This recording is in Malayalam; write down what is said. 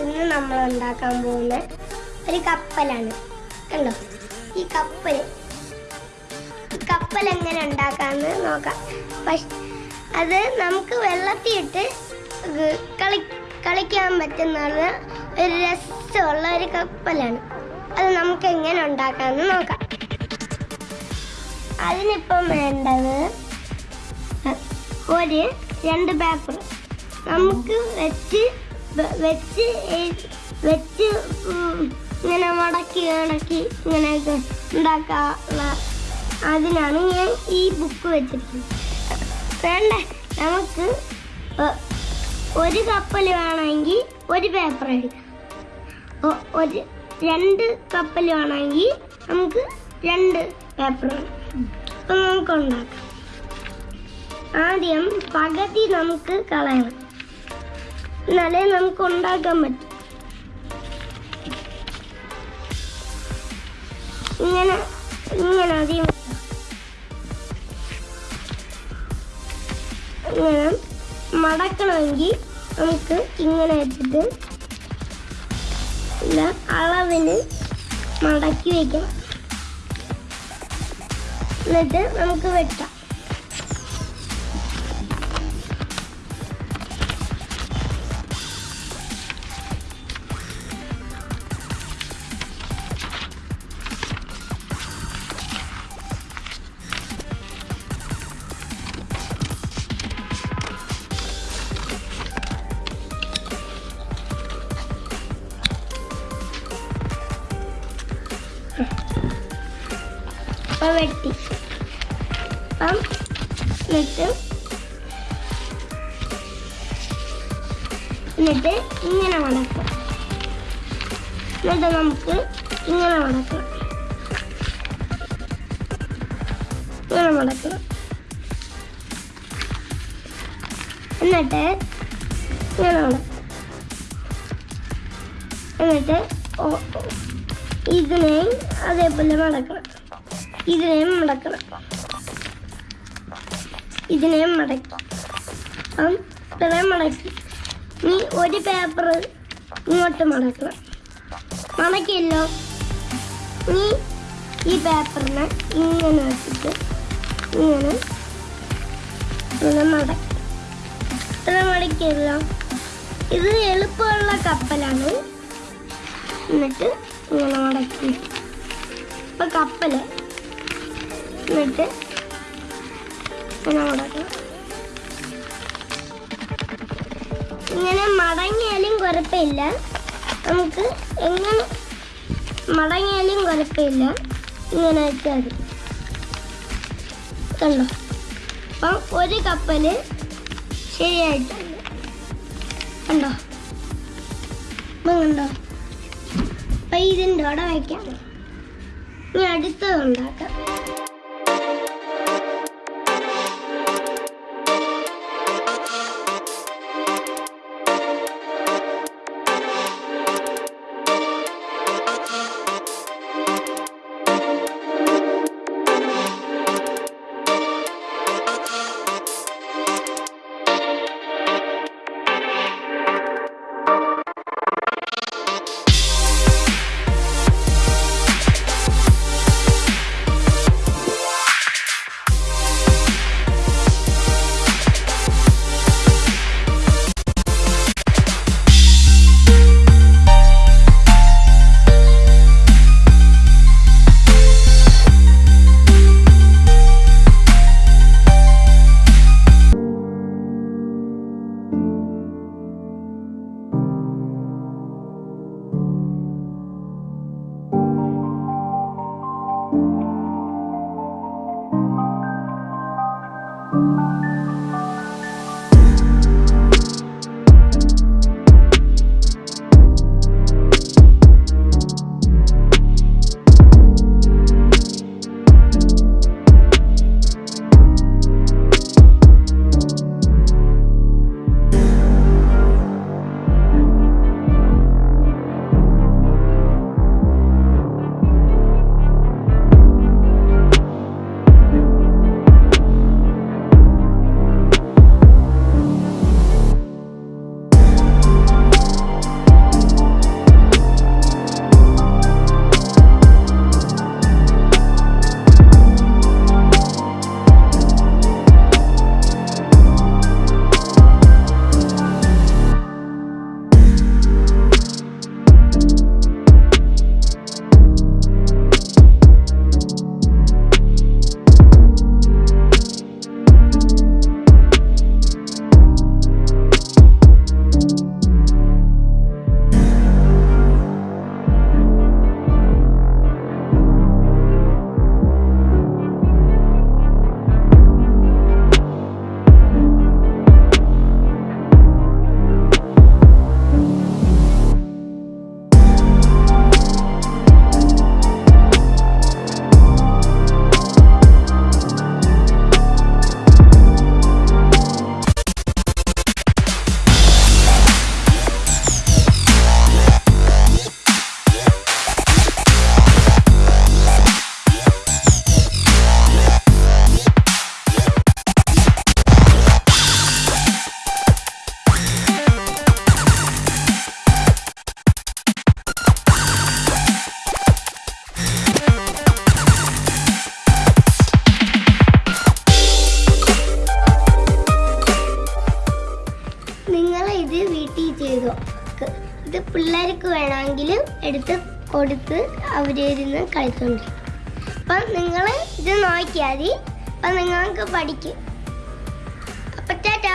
ഇന്ന് നമ്മൾ ഉണ്ടാക്കാൻ പോകുന്ന ഒരു കപ്പലാണ്. കണ്ടോ? ഈ കപ്പൽ കപ്പൽ എങ്ങനെ ഉണ്ടാക്കാന്ന് നോക്കാം. പക്ഷെ അത് നമുക്ക് വെള്ളത്തിയിട്ട് കളി കളിക്കാൻ പറ്റുന്ന ഒരു രസമുള്ള ഒരു കപ്പലാണ്. അത് നമുക്ക് എങ്ങനെ ഉണ്ടാക്കാമെന്ന് നോക്കാം. അതിനിപ്പം വേണ്ടത് ഒരു രണ്ട് പേപ്പർ നമുക്ക് വെച്ച് വെച്ച് വെച്ച് ഇങ്ങനെ മടക്കി മടക്കി ഇങ്ങനെയൊക്കെ ഉണ്ടാക്കാനുള്ള അതിനാണ് ഞാൻ ഈ ബുക്ക് വെച്ചിരിക്കുന്നത് വേണ്ട? നമുക്ക് ഒരു കപ്പൽ വേണമെങ്കിൽ ഒരു പേപ്പർ എടുക്കാം. ഒരു രണ്ട് കപ്പൽ വേണമെങ്കിൽ നമുക്ക് രണ്ട് പേപ്പർ അപ്പം നമുക്ക് ഉണ്ടാക്കാം. ആദ്യം പകുതി നമുക്ക് കളയണം. എന്നാലേ നമുക്ക് ഉണ്ടാക്കാൻ പറ്റും. ഇങ്ങനെ ഇങ്ങനെ ആദ്യം ഇങ്ങനെ മടക്കണമെങ്കിൽ നമുക്ക് ഇങ്ങനെ വെച്ചിട്ട് അളവിന് മടക്കി വയ്ക്കാം എന്നിട്ട് നമുക്ക് വെട്ടാം അപ്പം വെട്ടി. അപ്പം എന്നിട്ട് എന്നിട്ട് ഇങ്ങനെ മടക്കാം എന്നിട്ട് നമുക്ക് ഇങ്ങനെ മടക്കണം ഇങ്ങനെ മടക്കണം എന്നിട്ട് ഇങ്ങനെ മടക്കാം എന്നിട്ട് ഓ- ഇതിനെയും അതേപോലെ മടക്കണം. ഇതിനെയും മടക്കണം. ഇതിനെയും മടക്കി. അപ്പം ഇത്രയും മടക്കി. നീ ഒരു പേപ്പർ ഇങ്ങോട്ട് മടക്കണം. മടക്കിയല്ലോ. നീ ഈ പേപ്പറിനെ ഇങ്ങനെ വെച്ചിട്ട് ഇങ്ങനെ ഇങ്ങനെ മടക്കി. ഇത്ര മടക്കിയല്ലോ. ഇത് എളുപ്പമുള്ള കപ്പലാണ്. എന്നിട്ട് ഇങ്ങനെ മടക്കി ഇപ്പൊ കപ്പൽ. എന്നിട്ട് ഇങ്ങനെ മടക്കണം ഇങ്ങനെ മടങ്ങിയാലും കുഴപ്പമില്ല. നമുക്ക് എങ്ങനെ മടങ്ങിയാലും കുഴപ്പമില്ല. ഇങ്ങനെ വെച്ചാൽ മതി. കണ്ടോ? അപ്പം ഒരു കപ്പൽ ശരിയായിട്ടുണ്ട്. കണ്ടോ? കണ്ടോ? അപ്പൊ ഇതിന്റെ അവിടെ വയ്ക്കാം. ഇനി അടുത്തത് ഉണ്ടാക്കാം. ചെയ്ത്. ഇത് പിള്ളേർക്ക് വേണമെങ്കിൽ എടുത്ത് കൊടുത്ത് അവരിന്ന് കളിക്കുന്നുണ്ട് അപ്പം നിങ്ങൾ ഇത് നോക്കിയാൽ മതി. അപ്പം നിങ്ങൾക്ക് പഠിക്കും. അപ്പം ചേട്ടാ